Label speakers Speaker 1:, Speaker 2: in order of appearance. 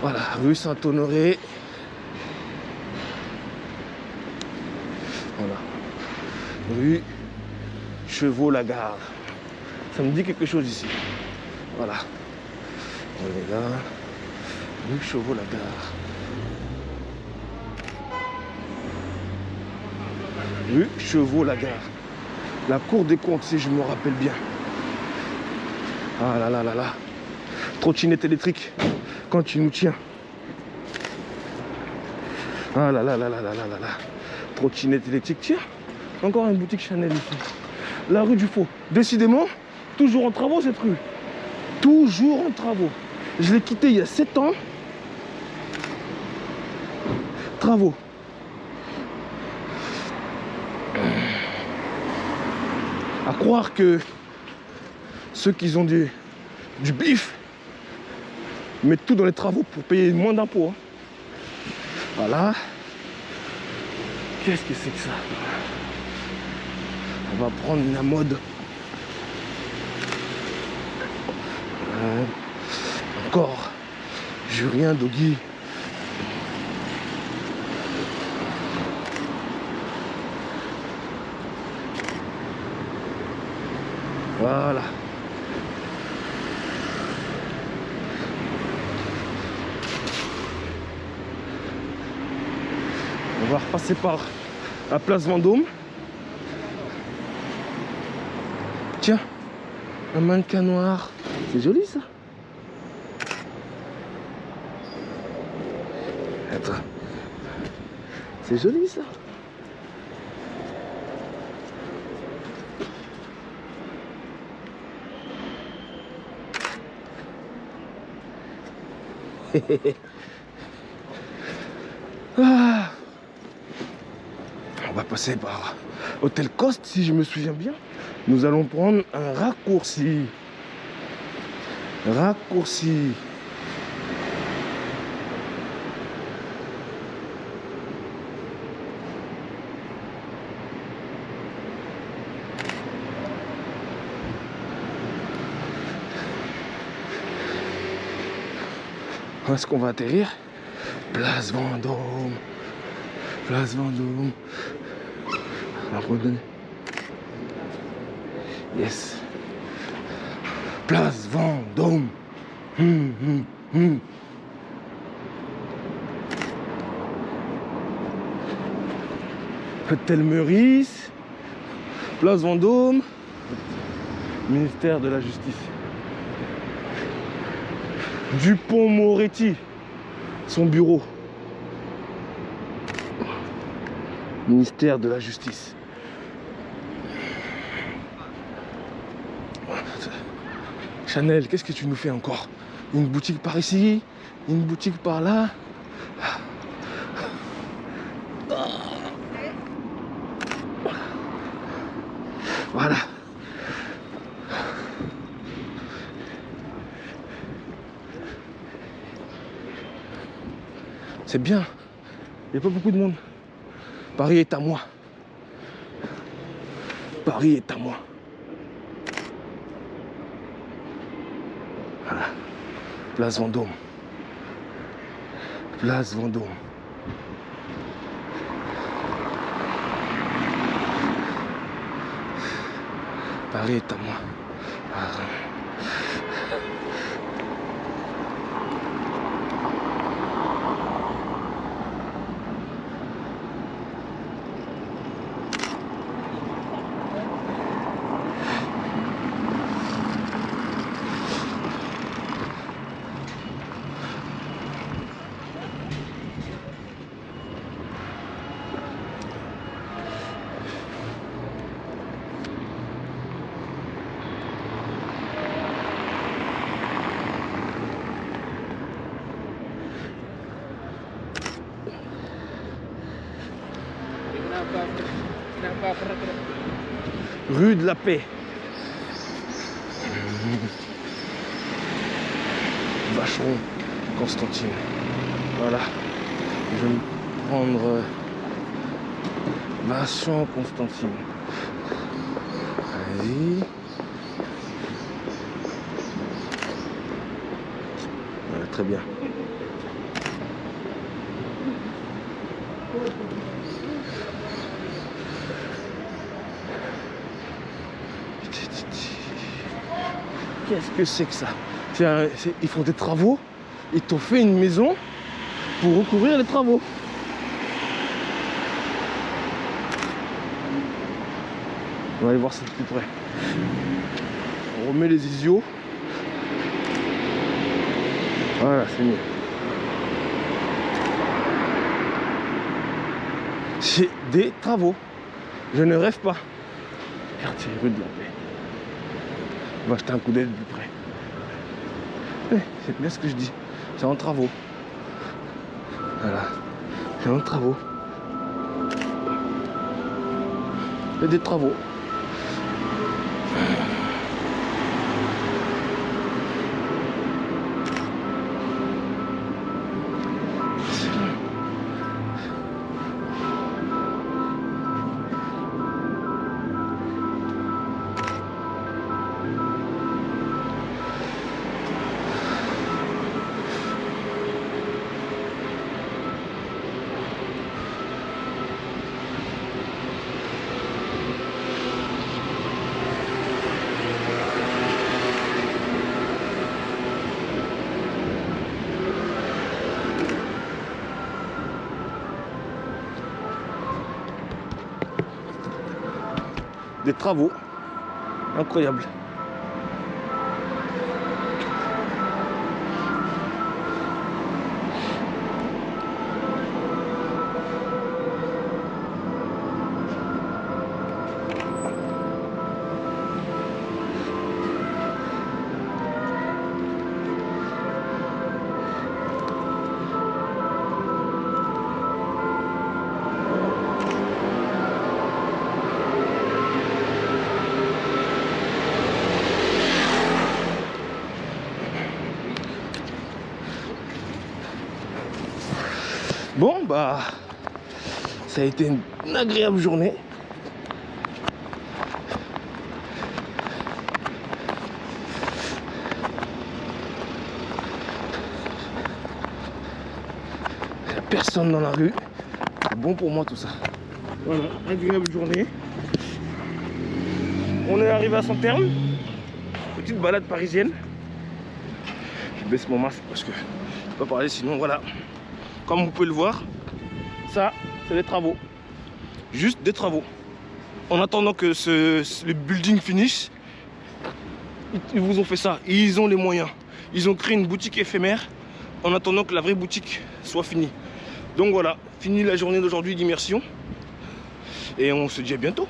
Speaker 1: Voilà, rue Saint-Honoré. Voilà. Rue Chevaux-Lagarde. Ça me dit quelque chose ici. Voilà. On est là. Rue Chevaux-Lagarde. Rue Chevaux-Lagarde. La cour des comptes, si je me rappelle bien. Ah là là là là. Trottinette électrique quand tu nous tiens. Ah là là là là là là là là. Trottinette électrique. Tiens, encore une boutique Chanel ici. La rue du Faux. Décidément, toujours en travaux cette rue. Toujours en travaux. Je l'ai quitté il y a 7 ans. Travaux. À croire que ceux qui ont du, du bif mettent tout dans les travaux pour payer moins d'impôts. hein. Voilà. Qu'est-ce que c'est que ça? On va prendre la mode. Euh, encore. Julien Doggy. Voilà. On va repasser par la place Vendôme. Tiens, un mannequin noir. C'est joli ça. Attends. C'est joli ça. Ah. On va passer par Hôtel Coste, si je me souviens bien. Nous allons prendre un raccourci. Raccourci. Où est-ce qu'on va atterrir? Place Vendôme. Place Vendôme. Alors, redonner. Yes. Place Vendôme. Hum, hum, hum. Hôtel Meurice. Place Vendôme. Ministère de la Justice. Dupont-Moretti, son bureau. Ministère de la Justice. Chanel, qu'est-ce que tu nous fais encore? Une boutique par ici, une boutique par là? Voilà. C'est bien. Il n'y a pas beaucoup de monde. Paris est à moi. Paris est à moi. Place Vendôme. Place Vendôme. Paris est à moi. Rue de la Paix. Vacheron Constantine. Voilà. Je vais me prendre euh, Vincent Constantine. Allez-y. Voilà, très bien. Qu'est-ce que c'est que ça? Ils font des travaux, ils t'ont fait une maison pour recouvrir les travaux. On va aller voir ça de plus près. On remet les isios. Voilà, c'est mieux. C'est des travaux. Je ne rêve pas. Quartier rue de la Paix. Va jeter un coup d'œil de plus près. Eh, c'est bien ce que je dis. C'est en travaux. Voilà. C'est en travaux. Il des travaux. Des travaux. Incroyable. Bah, ça a été une agréable journée. Personne dans la rue. Bon pour moi tout ça. Voilà, agréable journée. On est arrivé à son terme. Petite balade parisienne. Je baisse mon masque parce que je peux pas parler sinon voilà. Comme vous pouvez le voir, ça, c'est des travaux. Juste des travaux. En attendant que ce, le building finisse, ils- ils vous ont fait ça. Ils ont les moyens. Ils ont créé une boutique éphémère en attendant que la vraie boutique soit finie. Donc voilà, fini la journée d'aujourd'hui d'immersion. Et on se dit à bientôt.